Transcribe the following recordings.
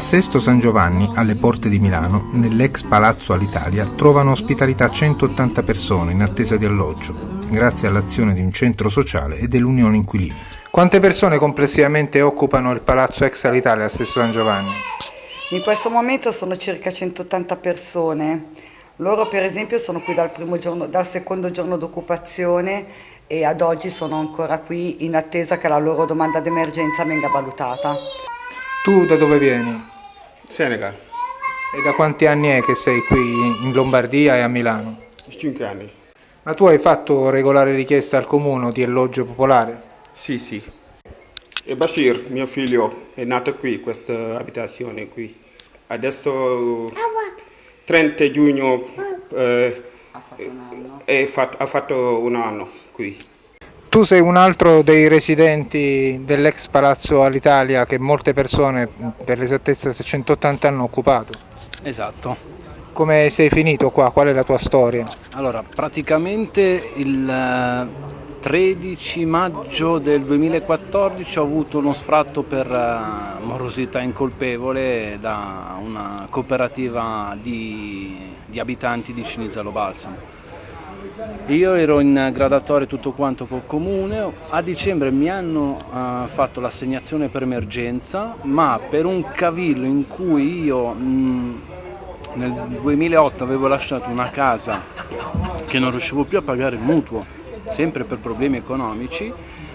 A Sesto San Giovanni, alle porte di Milano, nell'ex Palazzo Alitalia, trovano ospitalità 180 persone in attesa di alloggio, grazie all'azione di un centro sociale e dell'Unione Inquilini. Quante persone complessivamente occupano il Palazzo ex Alitalia a Sesto San Giovanni? In questo momento sono circa 180 persone. Loro per esempio sono qui dal, giorno, dal secondo giorno d'occupazione e ad oggi sono ancora qui in attesa che la loro domanda d'emergenza venga valutata. Tu da dove vieni? Senegal. E da quanti anni è che sei qui in Lombardia e a Milano? 5 anni. Ma tu hai fatto regolare richiesta al comune di alloggio popolare? Sì, sì. E Bashir, mio figlio, è nato qui, questa abitazione qui. Adesso 30 giugno eh, ha fatto un anno qui. Tu sei un altro dei residenti dell'ex Palazzo all'Italia che molte persone, per l'esattezza 180 hanno occupato. Esatto. Come sei finito qua? Qual è la tua storia? Allora, praticamente il 13 eh, maggio del 2014 ho avuto uno sfratto per eh, morosità incolpevole da una cooperativa di, di abitanti di Cinisello Balsamo io ero in gradatoria tutto quanto col comune, a dicembre mi hanno uh, fatto l'assegnazione per emergenza, ma per un cavillo in cui io mh, nel 2008 avevo lasciato una casa che non riuscivo più a pagare il mutuo, sempre per problemi economici,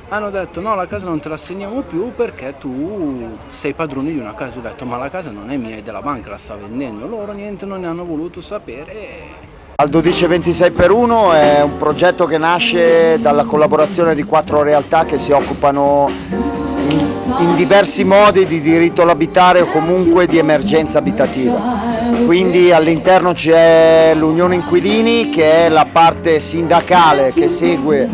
hanno detto no la casa non te la assegniamo più perché tu sei padrone di una casa, ho detto ma la casa non è mia, è della banca, la sta vendendo, loro niente non ne hanno voluto sapere al 1226 per 1 è un progetto che nasce dalla collaborazione di quattro realtà che si occupano in, in diversi modi di diritto all'abitare o comunque di emergenza abitativa. Quindi all'interno c'è l'Unione Inquilini che è la parte sindacale che segue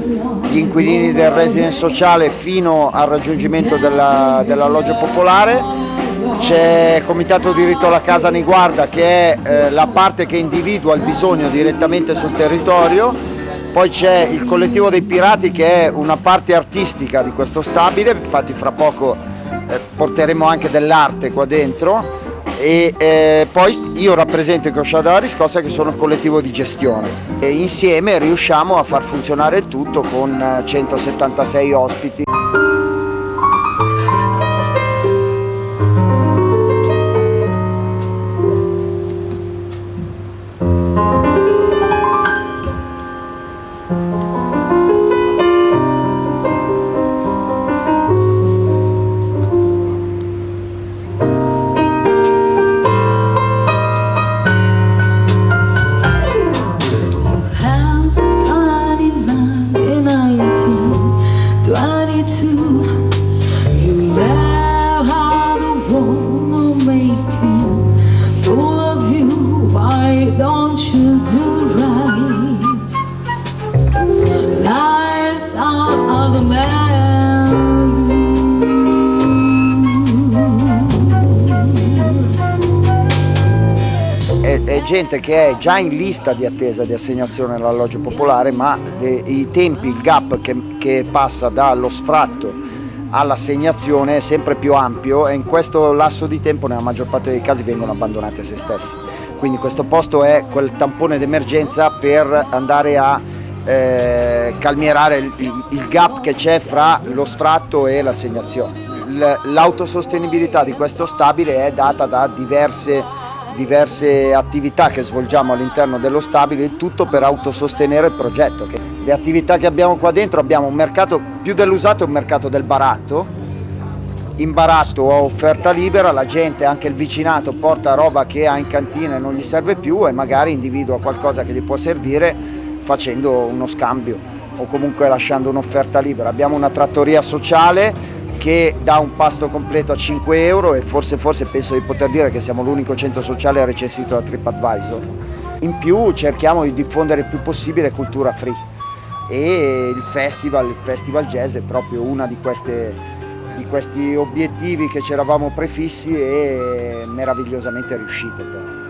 gli inquilini del residence sociale fino al raggiungimento dell'alloggio dell popolare c'è il Comitato Diritto alla Casa Niguarda che è eh, la parte che individua il bisogno direttamente sul territorio, poi c'è il collettivo dei pirati che è una parte artistica di questo stabile, infatti fra poco eh, porteremo anche dell'arte qua dentro. E eh, poi io rappresento i Coscià della Riscossa che sono il collettivo di gestione. E insieme riusciamo a far funzionare il tutto con 176 eh, gente che è già in lista di attesa di assegnazione all'alloggio popolare ma le, i tempi, il gap che, che passa dallo sfratto all'assegnazione è sempre più ampio e in questo lasso di tempo nella maggior parte dei casi vengono abbandonati a se stessi. Quindi questo posto è quel tampone d'emergenza per andare a eh, calmierare il, il gap che c'è fra lo sfratto e l'assegnazione. L'autosostenibilità di questo stabile è data da diverse diverse attività che svolgiamo all'interno dello stabile, tutto per autosostenere il progetto. Le attività che abbiamo qua dentro abbiamo un mercato, più dell'usato un mercato del baratto, in baratto ho offerta libera, la gente, anche il vicinato, porta roba che ha in cantina e non gli serve più e magari individua qualcosa che gli può servire facendo uno scambio o comunque lasciando un'offerta libera. Abbiamo una trattoria sociale che dà un pasto completo a 5 euro e forse, forse penso di poter dire che siamo l'unico centro sociale recensito da TripAdvisor. In più cerchiamo di diffondere il più possibile cultura free e il festival, il festival jazz è proprio uno di, di questi obiettivi che ci eravamo prefissi e meravigliosamente riuscito.